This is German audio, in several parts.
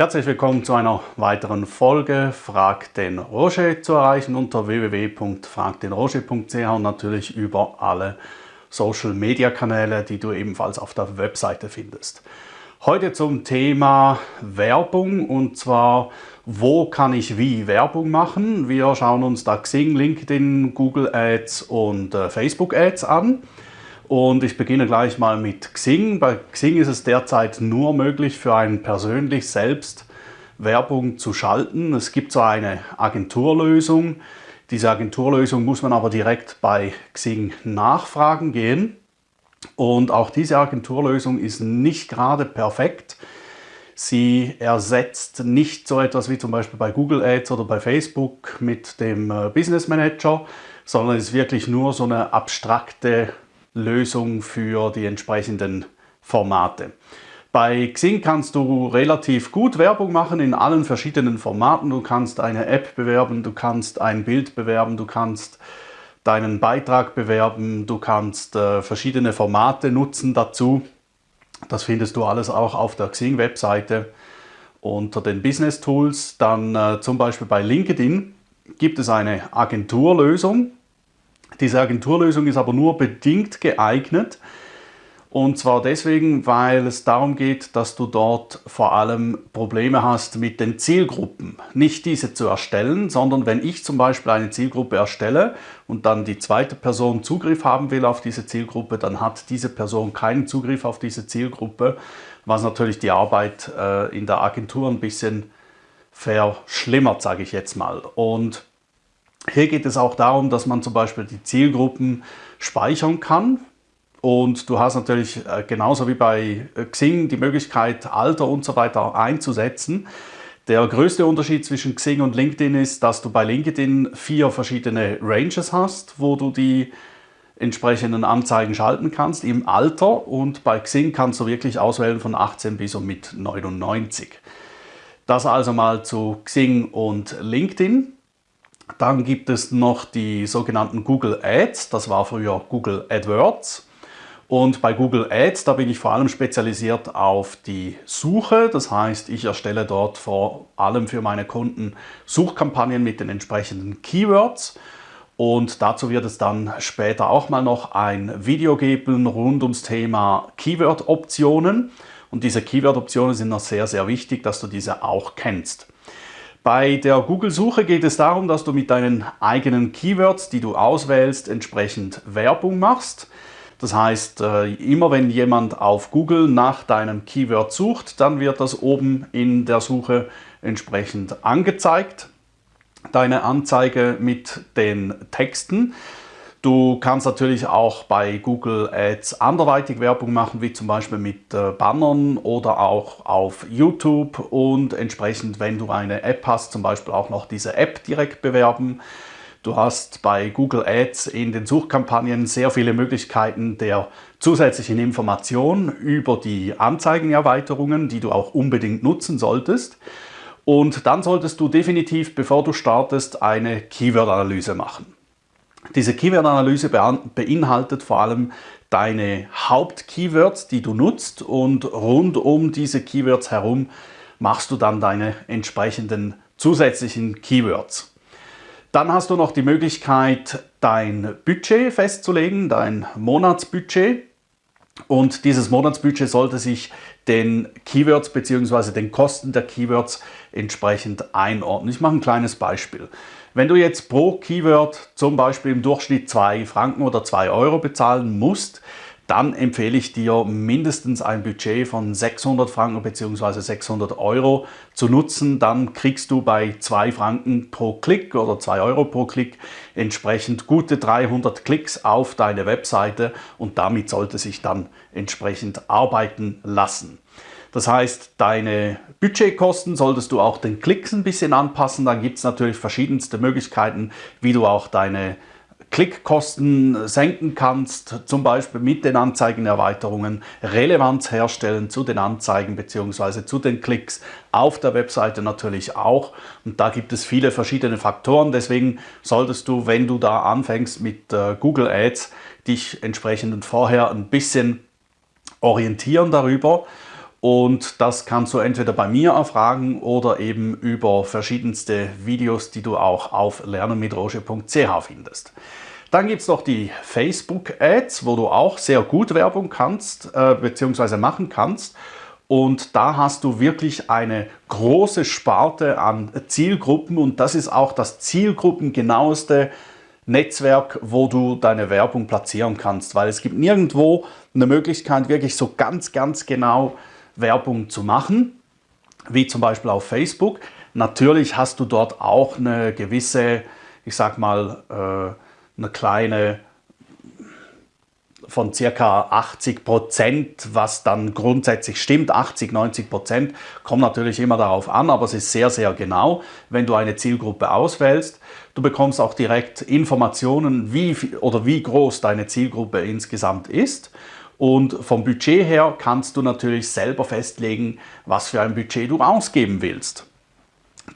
Herzlich willkommen zu einer weiteren Folge Frag den Roger zu erreichen unter www.fragdenroger.ch und natürlich über alle Social Media Kanäle, die du ebenfalls auf der Webseite findest. Heute zum Thema Werbung und zwar, wo kann ich wie Werbung machen? Wir schauen uns da Xing, LinkedIn, Google Ads und äh, Facebook Ads an. Und ich beginne gleich mal mit Xing. Bei Xing ist es derzeit nur möglich für einen persönlich selbst Werbung zu schalten. Es gibt zwar eine Agenturlösung, diese Agenturlösung muss man aber direkt bei Xing nachfragen gehen. Und auch diese Agenturlösung ist nicht gerade perfekt. Sie ersetzt nicht so etwas wie zum Beispiel bei Google Ads oder bei Facebook mit dem äh, Business Manager, sondern ist wirklich nur so eine abstrakte Lösung für die entsprechenden Formate. Bei Xing kannst du relativ gut Werbung machen in allen verschiedenen Formaten. Du kannst eine App bewerben, du kannst ein Bild bewerben, du kannst deinen Beitrag bewerben, du kannst äh, verschiedene Formate nutzen dazu. Das findest du alles auch auf der Xing-Webseite unter den Business Tools. Dann äh, zum Beispiel bei LinkedIn gibt es eine Agenturlösung. Diese Agenturlösung ist aber nur bedingt geeignet. Und zwar deswegen, weil es darum geht, dass du dort vor allem Probleme hast mit den Zielgruppen. Nicht diese zu erstellen, sondern wenn ich zum Beispiel eine Zielgruppe erstelle und dann die zweite Person Zugriff haben will auf diese Zielgruppe, dann hat diese Person keinen Zugriff auf diese Zielgruppe, was natürlich die Arbeit äh, in der Agentur ein bisschen verschlimmert, sage ich jetzt mal. Und hier geht es auch darum, dass man zum Beispiel die Zielgruppen speichern kann. Und du hast natürlich äh, genauso wie bei äh, Xing die Möglichkeit, Alter und so weiter einzusetzen. Der größte Unterschied zwischen Xing und LinkedIn ist, dass du bei LinkedIn vier verschiedene Ranges hast, wo du die entsprechenden Anzeigen schalten kannst im Alter und bei Xing kannst du wirklich auswählen von 18 bis und mit 99. Das also mal zu Xing und LinkedIn. Dann gibt es noch die sogenannten Google Ads, das war früher Google AdWords. Und bei Google Ads, da bin ich vor allem spezialisiert auf die Suche. Das heißt, ich erstelle dort vor allem für meine Kunden Suchkampagnen mit den entsprechenden Keywords. Und dazu wird es dann später auch mal noch ein Video geben rund ums Thema Keyword-Optionen. Und diese Keyword-Optionen sind noch sehr, sehr wichtig, dass du diese auch kennst. Bei der Google-Suche geht es darum, dass du mit deinen eigenen Keywords, die du auswählst, entsprechend Werbung machst. Das heißt, äh, immer wenn jemand auf Google nach deinem Keyword sucht, dann wird das oben in der Suche entsprechend angezeigt. Deine Anzeige mit den Texten. Du kannst natürlich auch bei Google Ads anderweitig Werbung machen, wie zum Beispiel mit äh, Bannern oder auch auf YouTube und entsprechend, wenn du eine App hast, zum Beispiel auch noch diese App direkt bewerben. Du hast bei Google Ads in den Suchkampagnen sehr viele Möglichkeiten der zusätzlichen Information über die Anzeigenerweiterungen, die du auch unbedingt nutzen solltest. Und dann solltest du definitiv, bevor du startest, eine Keyword-Analyse machen. Diese Keyword-Analyse beinhaltet vor allem deine Haupt-Keywords, die du nutzt und rund um diese Keywords herum machst du dann deine entsprechenden zusätzlichen Keywords. Dann hast du noch die Möglichkeit, dein Budget festzulegen, dein Monatsbudget. Und dieses Monatsbudget sollte sich den Keywords bzw. den Kosten der Keywords entsprechend einordnen. Ich mache ein kleines Beispiel. Wenn du jetzt pro Keyword zum Beispiel im Durchschnitt 2 Franken oder 2 Euro bezahlen musst, dann empfehle ich dir mindestens ein Budget von 600 Franken bzw. 600 Euro zu nutzen. Dann kriegst du bei 2 Franken pro Klick oder 2 Euro pro Klick entsprechend gute 300 Klicks auf deine Webseite und damit sollte sich dann entsprechend arbeiten lassen. Das heißt, deine Budgetkosten solltest du auch den Klicks ein bisschen anpassen. Dann gibt es natürlich verschiedenste Möglichkeiten, wie du auch deine Klickkosten senken kannst, zum Beispiel mit den Anzeigenerweiterungen, Relevanz herstellen zu den Anzeigen bzw. zu den Klicks, auf der Webseite natürlich auch. Und da gibt es viele verschiedene Faktoren, deswegen solltest du, wenn du da anfängst mit äh, Google Ads, dich entsprechend vorher ein bisschen orientieren darüber Und das kannst du entweder bei mir erfragen oder eben über verschiedenste Videos, die du auch auf lernenmitroge.ch findest. Dann gibt es noch die Facebook-Ads, wo du auch sehr gut Werbung kannst äh, bzw. machen kannst. Und da hast du wirklich eine große Sparte an Zielgruppen und das ist auch das zielgruppengenaueste Netzwerk, wo du deine Werbung platzieren kannst, weil es gibt nirgendwo eine Möglichkeit, wirklich so ganz, ganz genau Werbung zu machen, wie zum Beispiel auf Facebook. Natürlich hast du dort auch eine gewisse, ich sag mal, äh, eine kleine von circa 80 Prozent, was dann grundsätzlich stimmt. 80, 90 Prozent kommt natürlich immer darauf an, aber es ist sehr, sehr genau, wenn du eine Zielgruppe auswählst. Du bekommst auch direkt Informationen, wie oder wie groß deine Zielgruppe insgesamt ist. Und vom Budget her kannst du natürlich selber festlegen, was für ein Budget du ausgeben willst.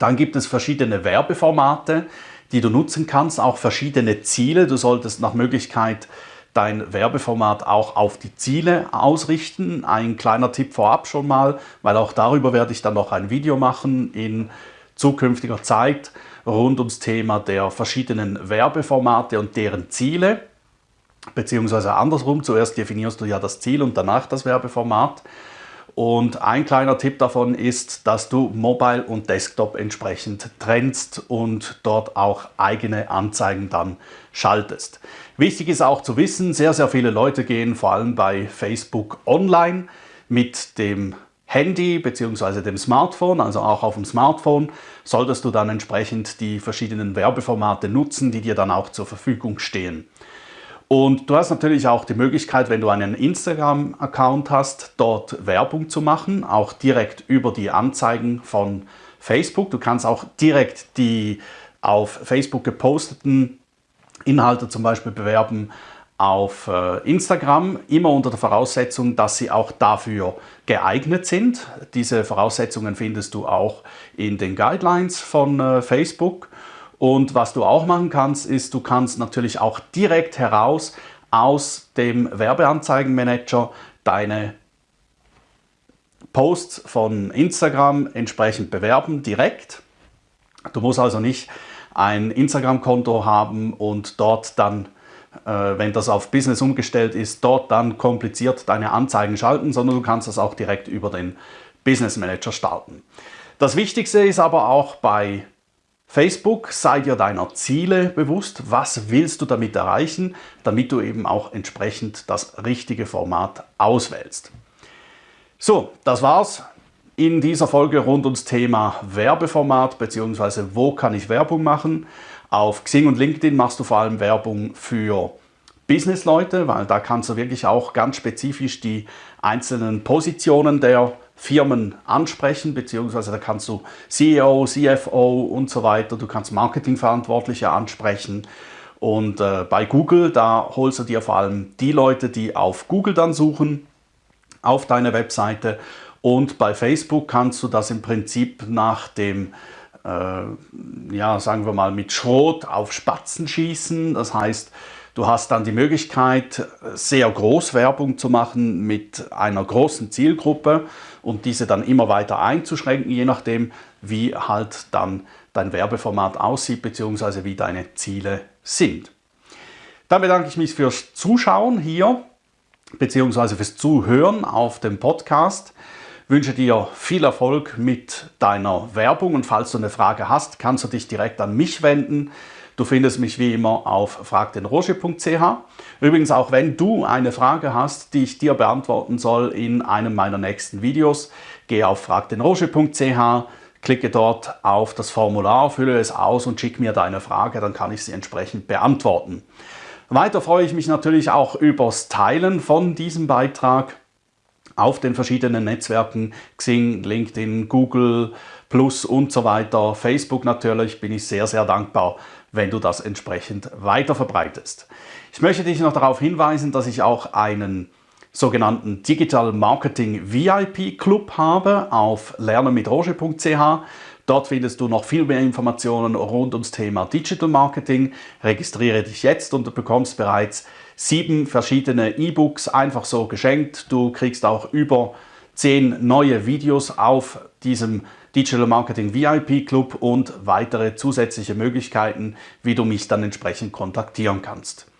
Dann gibt es verschiedene Werbeformate, die du nutzen kannst, auch verschiedene Ziele. Du solltest nach Möglichkeit dein Werbeformat auch auf die Ziele ausrichten. Ein kleiner Tipp vorab schon mal, weil auch darüber werde ich dann noch ein Video machen in zukünftiger Zeit rund ums Thema der verschiedenen Werbeformate und deren Ziele. Beziehungsweise andersrum, zuerst definierst du ja das Ziel und danach das Werbeformat. Und ein kleiner Tipp davon ist, dass du Mobile und Desktop entsprechend trennst und dort auch eigene Anzeigen dann schaltest. Wichtig ist auch zu wissen, sehr, sehr viele Leute gehen vor allem bei Facebook online mit dem Handy bzw. dem Smartphone, also auch auf dem Smartphone, solltest du dann entsprechend die verschiedenen Werbeformate nutzen, die dir dann auch zur Verfügung stehen. Und du hast natürlich auch die Möglichkeit, wenn du einen Instagram-Account hast, dort Werbung zu machen, auch direkt über die Anzeigen von Facebook. Du kannst auch direkt die auf Facebook geposteten Inhalte zum Beispiel bewerben auf äh, Instagram, immer unter der Voraussetzung, dass sie auch dafür geeignet sind. Diese Voraussetzungen findest du auch in den Guidelines von äh, Facebook. Und was du auch machen kannst, ist, du kannst natürlich auch direkt heraus aus dem Werbeanzeigenmanager deine Posts von Instagram entsprechend bewerben, direkt. Du musst also nicht ein Instagram-Konto haben und dort dann, wenn das auf Business umgestellt ist, dort dann kompliziert deine Anzeigen schalten, sondern du kannst das auch direkt über den Business Manager starten. Das Wichtigste ist aber auch bei Facebook, sei dir deiner Ziele bewusst, was willst du damit erreichen, damit du eben auch entsprechend das richtige Format auswählst. So, das war's in dieser Folge rund ums Thema Werbeformat bzw. wo kann ich Werbung machen. Auf Xing und LinkedIn machst du vor allem Werbung für Businessleute, weil da kannst du wirklich auch ganz spezifisch die einzelnen Positionen der Firmen ansprechen, beziehungsweise da kannst du CEO, CFO und so weiter, du kannst Marketingverantwortliche ansprechen. Und äh, bei Google, da holst du dir vor allem die Leute, die auf Google dann suchen, auf deine Webseite. Und bei Facebook kannst du das im Prinzip nach dem, äh, ja, sagen wir mal, mit Schrot auf Spatzen schießen. Das heißt, Du hast dann die Möglichkeit, sehr groß Werbung zu machen mit einer großen Zielgruppe und diese dann immer weiter einzuschränken, je nachdem, wie halt dann dein Werbeformat aussieht bzw. wie deine Ziele sind. Dann bedanke ich mich fürs Zuschauen hier bzw. fürs Zuhören auf dem Podcast. Wünsche dir viel Erfolg mit deiner Werbung und falls du eine Frage hast, kannst du dich direkt an mich wenden. Du findest mich wie immer auf fragdenroger.ch. Übrigens, auch wenn du eine Frage hast, die ich dir beantworten soll in einem meiner nächsten Videos, geh auf fragdenroger.ch, klicke dort auf das Formular, fülle es aus und schick mir deine Frage, dann kann ich sie entsprechend beantworten. Weiter freue ich mich natürlich auch übers Teilen von diesem Beitrag auf den verschiedenen Netzwerken, Xing, LinkedIn, Google, Plus und so weiter, Facebook natürlich, bin ich sehr, sehr dankbar, wenn du das entsprechend weiter verbreitest. Ich möchte dich noch darauf hinweisen, dass ich auch einen sogenannten Digital Marketing VIP Club habe auf lernenmitroge.ch. Dort findest du noch viel mehr Informationen rund ums Thema Digital Marketing. Registriere dich jetzt und du bekommst bereits sieben verschiedene E-Books einfach so geschenkt. Du kriegst auch über zehn neue Videos auf diesem Digital Marketing VIP Club und weitere zusätzliche Möglichkeiten, wie du mich dann entsprechend kontaktieren kannst.